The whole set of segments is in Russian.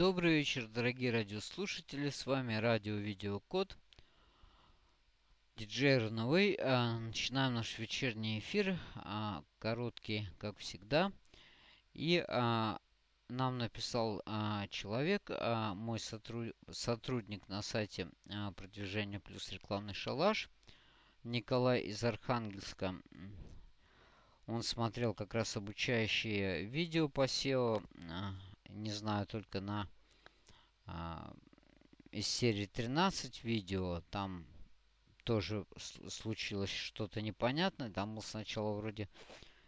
Добрый вечер, дорогие радиослушатели. С вами радио Видеокод. Диджей Runaway. А, начинаем наш вечерний эфир. А, короткий, как всегда. И а, нам написал человек, мой сотрудник на сайте продвижения плюс рекламный шалаш, Николай из Архангельска. Он смотрел как раз обучающие видео по SEO не знаю, только на а, из серии 13 видео, там тоже случилось что-то непонятное. Там был сначала вроде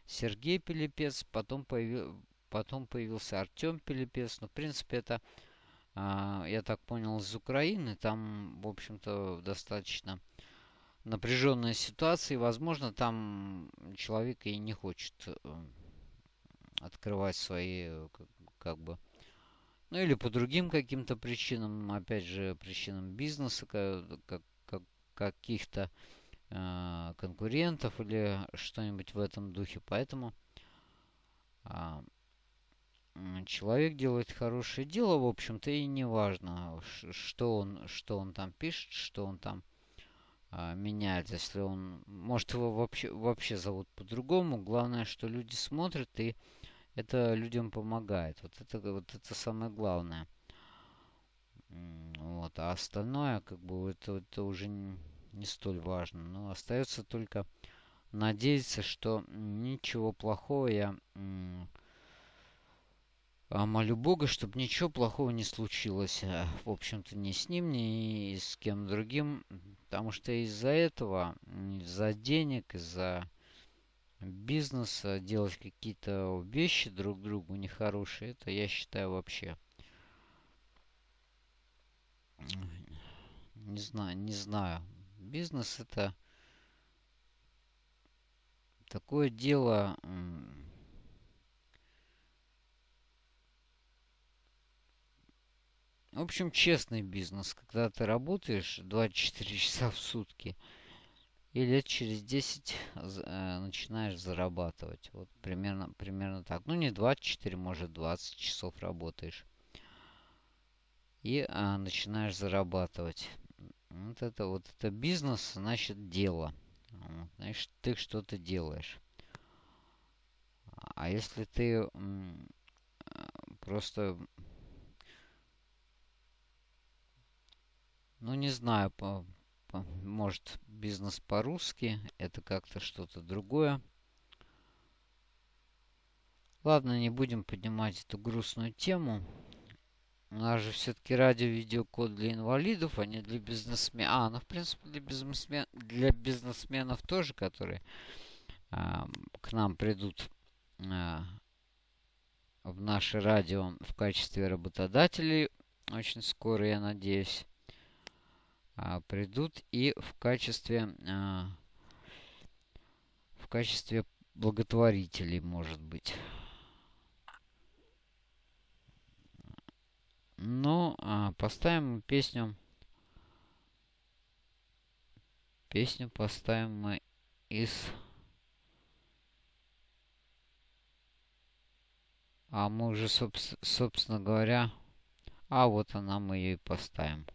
Сергей Пилипец, потом, появил, потом появился Артем Пилипец. Но, в принципе, это, а, я так понял, из Украины. Там, в общем-то, достаточно напряженная ситуация. И, возможно, там человек и не хочет э, открывать свои как бы. Ну или по другим каким-то причинам, опять же, причинам бизнеса, как, как, каких-то э, конкурентов или что-нибудь в этом духе. Поэтому э, человек делает хорошее дело, в общем-то, и не важно, что он, что он там пишет, что он там э, меняет. Если он, может, его вообще, вообще зовут по-другому. Главное, что люди смотрят и это людям помогает. Вот это, вот это самое главное. Вот. А остальное, как бы, это, это уже не, не столь важно. Но остается только надеяться, что ничего плохого я а молю Бога, чтобы ничего плохого не случилось. Э, в общем-то, ни с ним, ни с кем другим. Потому что из-за этого, из-за денег, из-за бизнеса, делать какие-то вещи друг другу нехорошие, это я считаю вообще... Не знаю, не знаю. Бизнес это такое дело... В общем, честный бизнес, когда ты работаешь 24 часа в сутки – и лет через 10 э, начинаешь зарабатывать. Вот примерно, примерно так. Ну, не 24, может 20 часов работаешь. И э, начинаешь зарабатывать. Вот это вот это бизнес, значит дело. Вот, значит, ты что-то делаешь. А если ты э, просто ну не знаю по может бизнес по-русски, это как-то что-то другое. Ладно, не будем поднимать эту грустную тему. У нас же все-таки радио-видеокод для инвалидов, а не для бизнесменов. А, ну, в принципе, для, бизнесмен... для бизнесменов тоже, которые а, к нам придут а, в наше радио в качестве работодателей. Очень скоро, я надеюсь придут и в качестве а, в качестве благотворителей, может быть. Ну, а, поставим песню. Песню поставим мы из... А мы уже, собственно говоря... А вот она, мы ее и поставим.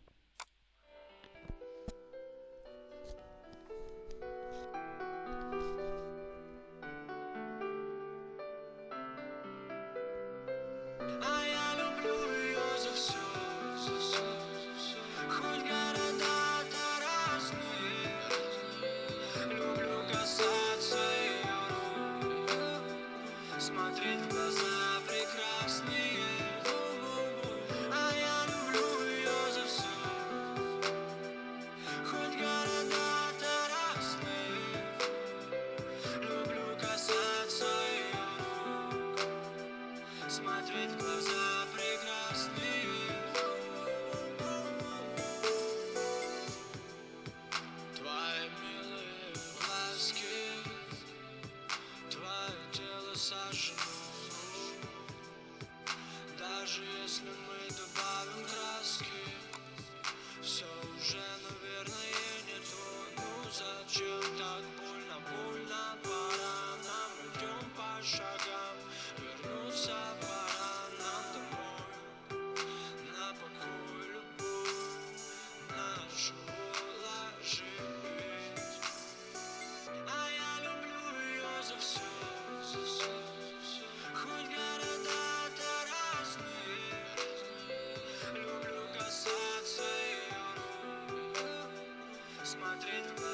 portrait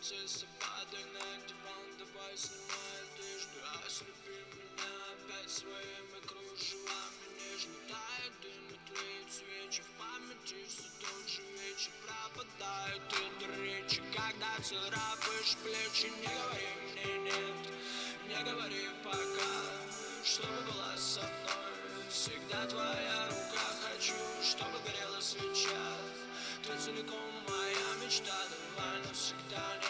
принцесса, падай на диван Давай снимай одежду, ослепи меня опять своими кружевами Нежно тает дым и тлеют свечи В памяти все тот же вечер Пропадают и речи Когда царапаешь плечи Не говори мне нет, не говори пока Чтобы была со мной Всегда твоя рука Хочу, чтобы горела свеча. Ты целиком моя мечта Давай навсегда не